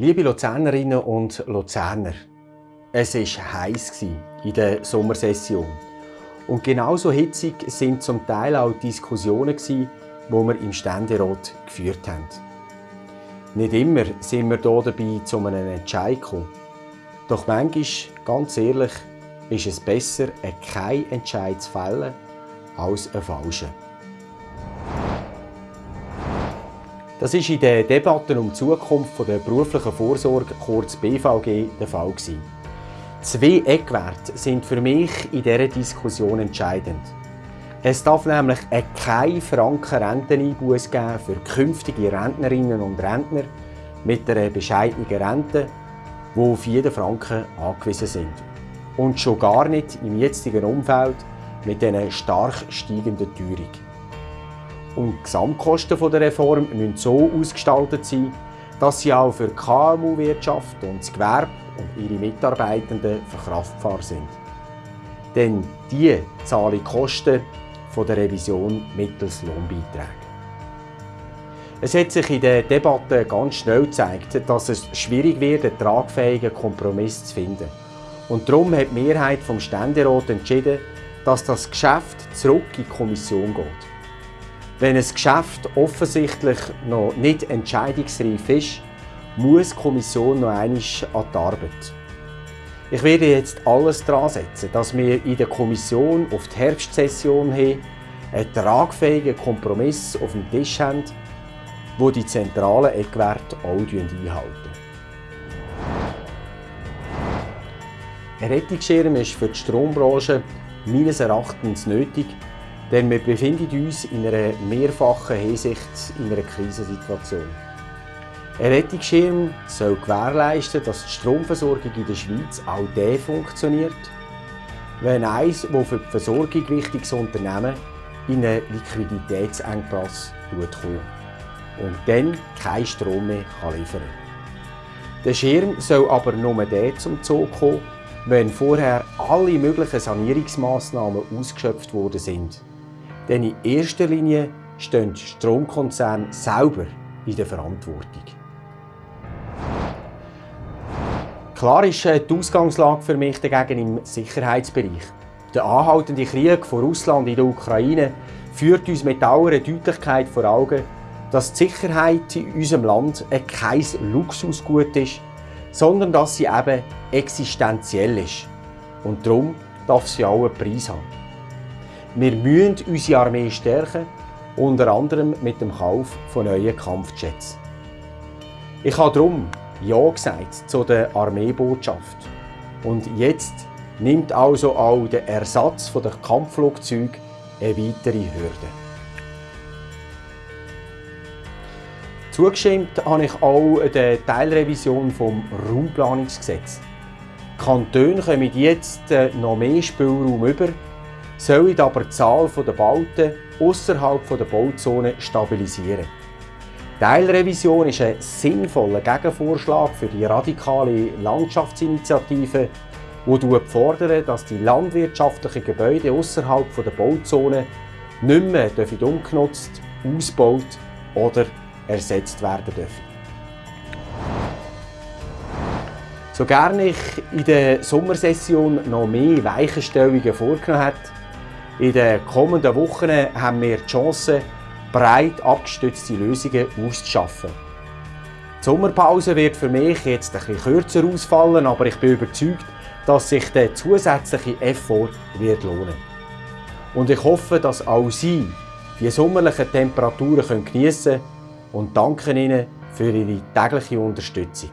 Liebe Luzernerinnen und Luzerner, es war heiß in der Sommersession. Und genauso hitzig sind zum Teil auch die Diskussionen, die wir im Ständerat geführt haben. Nicht immer sind wir hier dabei zu einem Entscheid gekommen. Doch manchmal, ganz ehrlich, ist es besser, keinen Entscheid zu fällen, als einen falschen. Das war in den Debatten um die Zukunft der beruflichen Vorsorge, kurz BVG, der Fall. Zwei Eckwerte sind für mich in dieser Diskussion entscheidend. Es darf nämlich keinen Franken Renteneinbuß geben für künftige Rentnerinnen und Rentner mit einer bescheidenen Rente, die auf jeden Franken angewiesen sind. Und schon gar nicht im jetzigen Umfeld mit einer stark steigenden Teuerung. Und die Gesamtkosten der Reform müssen so ausgestaltet sein, dass sie auch für die KMU-Wirtschaft und das Gewerbe und ihre Mitarbeitenden verkraftbar sind. Denn die zahlen die Kosten der Revision mittels Lohnbeiträgen. Es hat sich in der Debatte ganz schnell gezeigt, dass es schwierig wird, einen tragfähigen Kompromiss zu finden. Und darum hat die Mehrheit vom Ständerat entschieden, dass das Geschäft zurück in die Kommission geht. Wenn ein Geschäft offensichtlich noch nicht entscheidungsreif ist, muss die Kommission noch einmal an die Arbeit. Ich werde jetzt alles daran setzen, dass wir in der Kommission auf die Herbstsession hin einen tragfähigen Kompromiss auf dem Tisch haben, wo die zentralen Eckwerte auch einhalten. Ein Rettungsschirm ist für die Strombranche meines Erachtens nötig, denn wir befinden uns in einer mehrfachen Hinsicht in einer Krisensituation. Ein Rettungsschirm soll gewährleisten, dass die Stromversorgung in der Schweiz auch dann funktioniert, wenn eines, das für die Versorgung wichtiges Unternehmen in einen Liquiditätsengpass kommt und dann keinen Strom mehr liefern kann. Der Schirm soll aber nur dann zum Zug kommen, wenn vorher alle möglichen Sanierungsmaßnahmen ausgeschöpft worden sind. Denn in erster Linie stehen die Stromkonzerne selber in der Verantwortung. Klar ist äh, die Ausgangslage für mich dagegen im Sicherheitsbereich. Der anhaltende Krieg von Russland in der Ukraine führt uns mit aller Deutlichkeit vor Augen, dass die Sicherheit in unserem Land kein Luxusgut ist, sondern dass sie eben existenziell ist. Und darum darf sie auch einen Preis haben. Wir müssen unsere Armee stärken, unter anderem mit dem Kauf von neuen Kampfjets. Ich habe darum Ja gesagt zu der Armeebotschaft. Und jetzt nimmt also auch der Ersatz der Kampfflugzeuge eine weitere Hürde. Zugestimmt habe ich auch der Teilrevision vom Raumplanungsgesetz. Die Kantone kommen jetzt äh, noch mehr Spielraum über, sollen aber die Zahl der Bauten außerhalb der Bauzone stabilisieren. Die Teilrevision ist ein sinnvoller Gegenvorschlag für die radikale Landschaftsinitiative, die fordert, dass die landwirtschaftlichen Gebäude außerhalb der Bauzone nicht mehr umgenutzt, ausgebaut oder ersetzt werden dürfen. So gerne ich in der Sommersession noch mehr Weichenstellungen vorgenommen habe, in den kommenden Wochen haben wir die Chance, breit abgestützte Lösungen auszuschaffen. Die Sommerpause wird für mich jetzt ein bisschen kürzer ausfallen, aber ich bin überzeugt, dass sich der zusätzliche Effort wird lohnen. Und ich hoffe, dass auch Sie die sommerlichen Temperaturen geniessen können und danke Ihnen für Ihre tägliche Unterstützung.